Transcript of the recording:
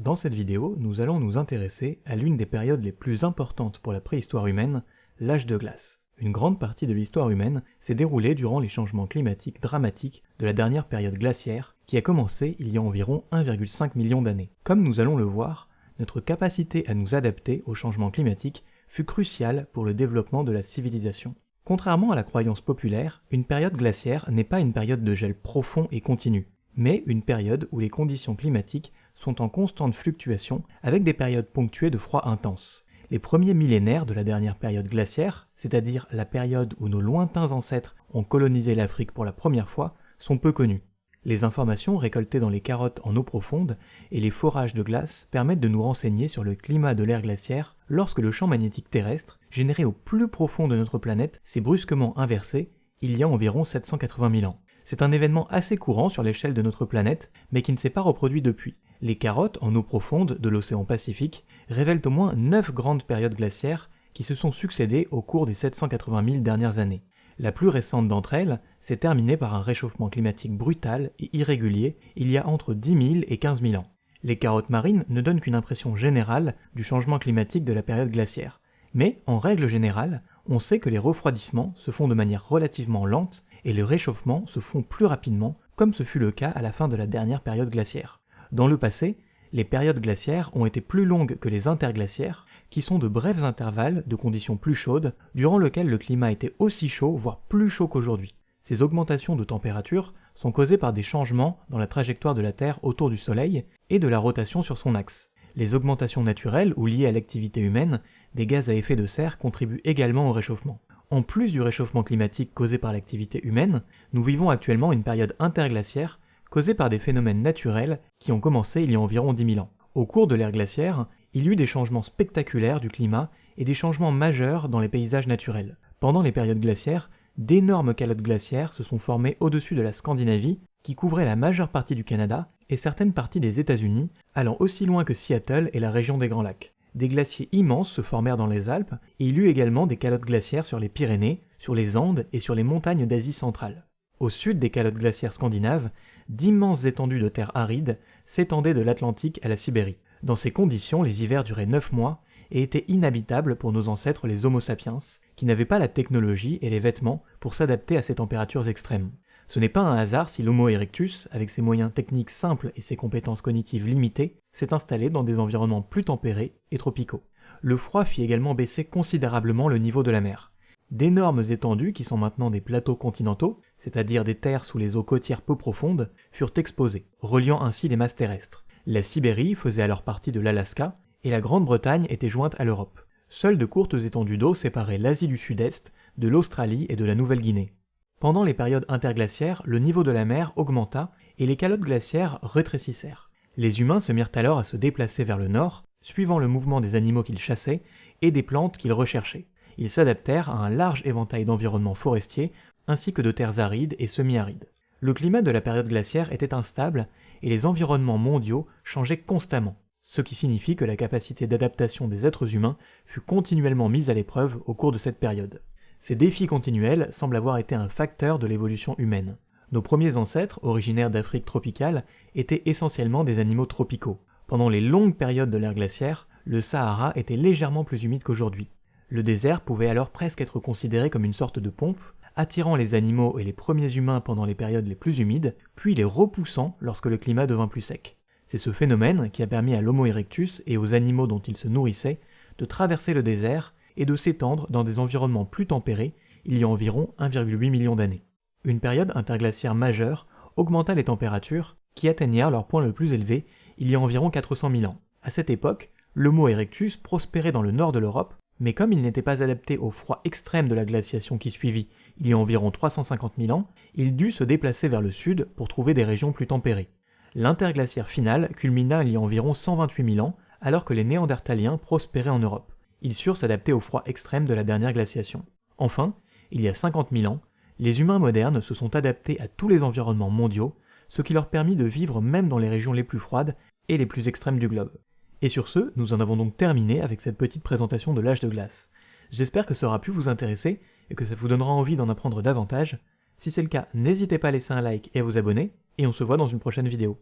Dans cette vidéo, nous allons nous intéresser à l'une des périodes les plus importantes pour la préhistoire humaine, l'âge de glace. Une grande partie de l'histoire humaine s'est déroulée durant les changements climatiques dramatiques de la dernière période glaciaire, qui a commencé il y a environ 1,5 million d'années. Comme nous allons le voir, notre capacité à nous adapter aux changements climatiques fut cruciale pour le développement de la civilisation. Contrairement à la croyance populaire, une période glaciaire n'est pas une période de gel profond et continu, mais une période où les conditions climatiques sont en constante fluctuation avec des périodes ponctuées de froid intense. Les premiers millénaires de la dernière période glaciaire, c'est-à-dire la période où nos lointains ancêtres ont colonisé l'Afrique pour la première fois, sont peu connus. Les informations récoltées dans les carottes en eau profonde et les forages de glace permettent de nous renseigner sur le climat de l'ère glaciaire lorsque le champ magnétique terrestre, généré au plus profond de notre planète, s'est brusquement inversé il y a environ 780 000 ans. C'est un événement assez courant sur l'échelle de notre planète, mais qui ne s'est pas reproduit depuis. Les carottes en eau profonde de l'océan Pacifique révèlent au moins 9 grandes périodes glaciaires qui se sont succédées au cours des 780 000 dernières années. La plus récente d'entre elles s'est terminée par un réchauffement climatique brutal et irrégulier il y a entre 10 000 et 15 000 ans. Les carottes marines ne donnent qu'une impression générale du changement climatique de la période glaciaire. Mais, en règle générale, on sait que les refroidissements se font de manière relativement lente et les réchauffements se font plus rapidement, comme ce fut le cas à la fin de la dernière période glaciaire. Dans le passé, les périodes glaciaires ont été plus longues que les interglaciaires, qui sont de brefs intervalles de conditions plus chaudes, durant lesquels le climat était aussi chaud, voire plus chaud qu'aujourd'hui. Ces augmentations de température sont causées par des changements dans la trajectoire de la Terre autour du Soleil et de la rotation sur son axe. Les augmentations naturelles ou liées à l'activité humaine, des gaz à effet de serre contribuent également au réchauffement. En plus du réchauffement climatique causé par l'activité humaine, nous vivons actuellement une période interglaciaire causée par des phénomènes naturels qui ont commencé il y a environ 10 000 ans. Au cours de l'ère glaciaire, il y eut des changements spectaculaires du climat et des changements majeurs dans les paysages naturels. Pendant les périodes glaciaires, d'énormes calottes glaciaires se sont formées au-dessus de la Scandinavie, qui couvrait la majeure partie du Canada et certaines parties des États-Unis, allant aussi loin que Seattle et la région des Grands Lacs. Des glaciers immenses se formèrent dans les Alpes, et il y eut également des calottes glaciaires sur les Pyrénées, sur les Andes et sur les montagnes d'Asie centrale. Au sud des calottes glaciaires scandinaves, d'immenses étendues de terre aride s'étendaient de l'Atlantique à la Sibérie. Dans ces conditions, les hivers duraient neuf mois et étaient inhabitables pour nos ancêtres les Homo sapiens, qui n'avaient pas la technologie et les vêtements pour s'adapter à ces températures extrêmes. Ce n'est pas un hasard si l'Homo erectus, avec ses moyens techniques simples et ses compétences cognitives limitées, s'est installé dans des environnements plus tempérés et tropicaux. Le froid fit également baisser considérablement le niveau de la mer. D'énormes étendues, qui sont maintenant des plateaux continentaux, c'est-à-dire des terres sous les eaux côtières peu profondes, furent exposées, reliant ainsi les masses terrestres. La Sibérie faisait alors partie de l'Alaska, et la Grande-Bretagne était jointe à l'Europe. Seules de courtes étendues d'eau séparaient l'Asie du Sud-Est de l'Australie et de la Nouvelle-Guinée. Pendant les périodes interglaciaires, le niveau de la mer augmenta et les calottes glaciaires rétrécissèrent. Les humains se mirent alors à se déplacer vers le nord, suivant le mouvement des animaux qu'ils chassaient et des plantes qu'ils recherchaient. Ils s'adaptèrent à un large éventail d'environnements forestiers ainsi que de terres arides et semi-arides. Le climat de la période glaciaire était instable et les environnements mondiaux changeaient constamment, ce qui signifie que la capacité d'adaptation des êtres humains fut continuellement mise à l'épreuve au cours de cette période. Ces défis continuels semblent avoir été un facteur de l'évolution humaine. Nos premiers ancêtres, originaires d'Afrique tropicale, étaient essentiellement des animaux tropicaux. Pendant les longues périodes de l'ère glaciaire, le Sahara était légèrement plus humide qu'aujourd'hui. Le désert pouvait alors presque être considéré comme une sorte de pompe, attirant les animaux et les premiers humains pendant les périodes les plus humides, puis les repoussant lorsque le climat devint plus sec. C'est ce phénomène qui a permis à l'Homo erectus et aux animaux dont il se nourrissait de traverser le désert et de s'étendre dans des environnements plus tempérés il y a environ 1,8 million d'années. Une période interglaciaire majeure augmenta les températures qui atteignirent leur point le plus élevé il y a environ 400 000 ans. À cette époque, l'Homo erectus prospérait dans le nord de l'Europe, mais comme il n'était pas adapté au froid extrême de la glaciation qui suivit il y a environ 350 000 ans, il dut se déplacer vers le sud pour trouver des régions plus tempérées. L'interglaciaire finale culmina il y a environ 128 000 ans, alors que les Néandertaliens prospéraient en Europe. Ils surent s'adapter au froid extrême de la dernière glaciation. Enfin, il y a 50 000 ans, les humains modernes se sont adaptés à tous les environnements mondiaux, ce qui leur permit de vivre même dans les régions les plus froides et les plus extrêmes du globe. Et sur ce, nous en avons donc terminé avec cette petite présentation de l'âge de glace. J'espère que ça aura pu vous intéresser et que ça vous donnera envie d'en apprendre davantage. Si c'est le cas, n'hésitez pas à laisser un like et à vous abonner, et on se voit dans une prochaine vidéo.